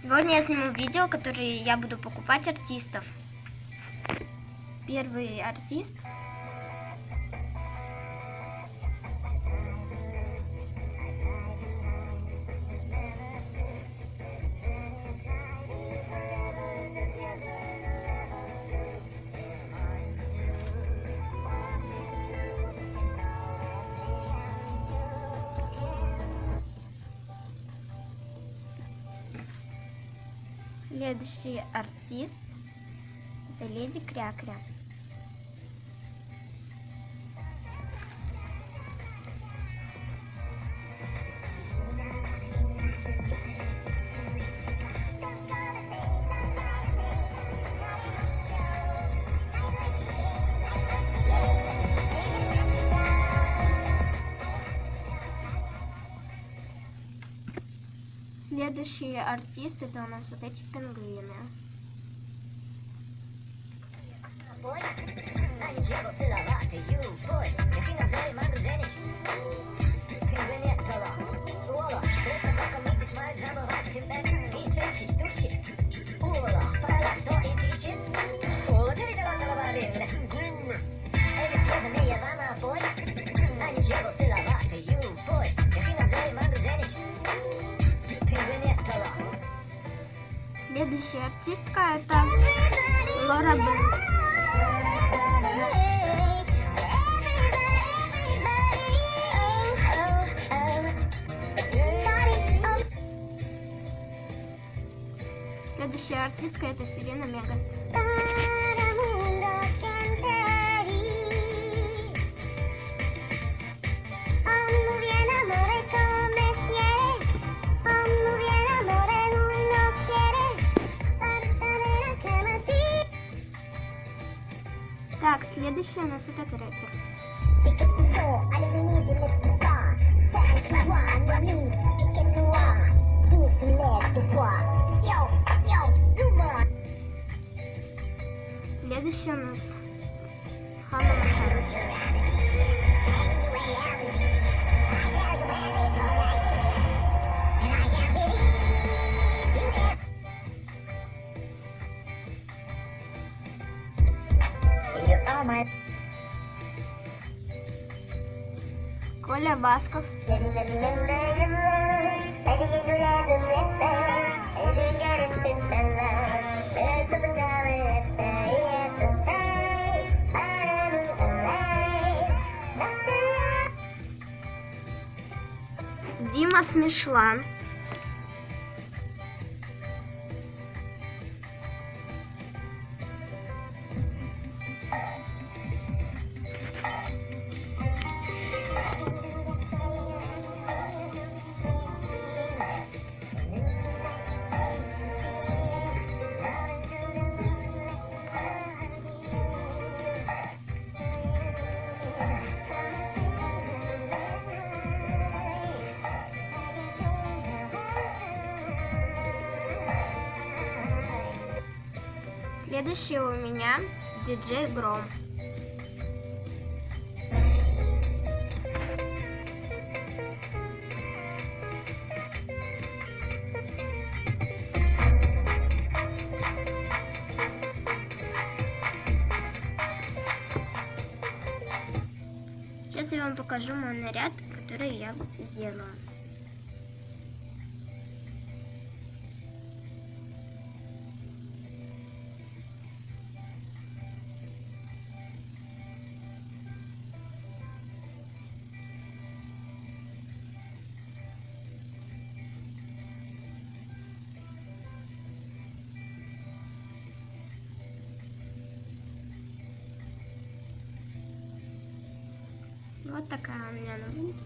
Сегодня я сниму видео, которое я буду покупать артистов. Первый артист. Следующий артист это леди Крякря. Следующий артист это у нас вот эти пингвины. Следующая артистка это Лора Бенс. Следующая артистка это Сирена Мегас. Так, следующая у нас этот рэпер. Следующая у нас Ханна Коля Басков. Дима Смешлан. Следующий у меня диджей Гром. Сейчас я вам покажу мой наряд, который я сделала. Вот такая у меня новинка.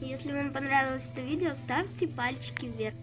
Если вам понравилось это видео, ставьте пальчики вверх.